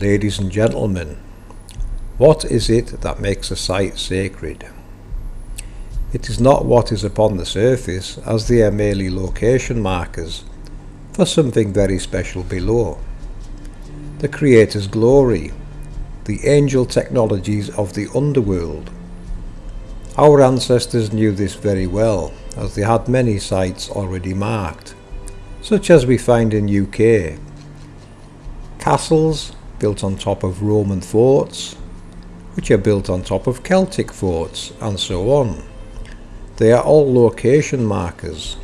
Ladies and gentlemen, what is it that makes a site sacred? It is not what is upon the surface, as they are merely location markers for something very special below. The Creator's glory, the angel technologies of the underworld. Our ancestors knew this very well, as they had many sites already marked, such as we find in UK. Castles, built on top of Roman forts, which are built on top of Celtic forts, and so on. They are all location markers.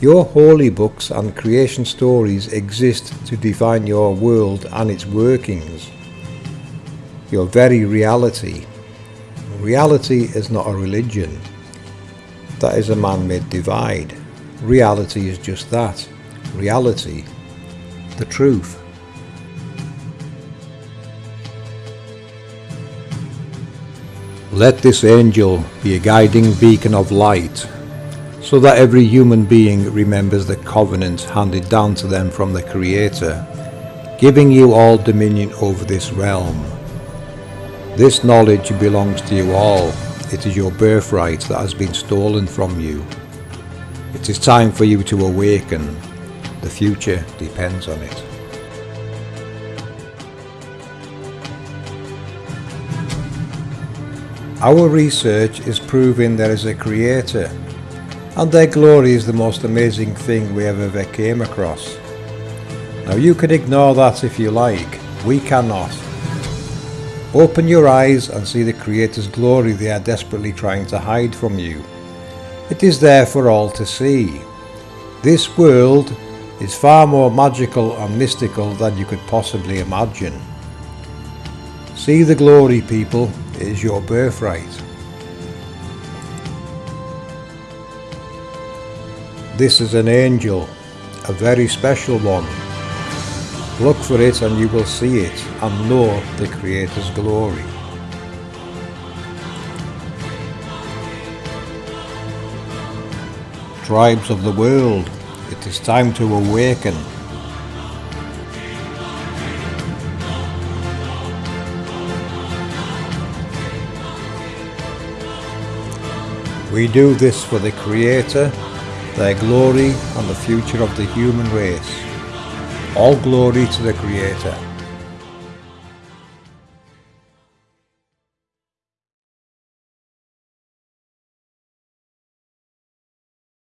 Your holy books and creation stories exist to define your world and its workings. Your very reality. Reality is not a religion. That is a man-made divide. Reality is just that. Reality. The truth. Let this angel be a guiding beacon of light, so that every human being remembers the covenant handed down to them from the Creator, giving you all dominion over this realm. This knowledge belongs to you all. It is your birthright that has been stolen from you. It is time for you to awaken. The future depends on it. Our research is proving there is a creator and their glory is the most amazing thing we have ever came across. Now you can ignore that if you like, we cannot. Open your eyes and see the Creator's glory they are desperately trying to hide from you. It is there for all to see. This world is far more magical and mystical than you could possibly imagine. See the glory people, it is your birthright. This is an angel, a very special one. Look for it and you will see it and know the Creator's glory. Tribes of the world, it is time to awaken We do this for the Creator, their glory and the future of the human race. All glory to the Creator.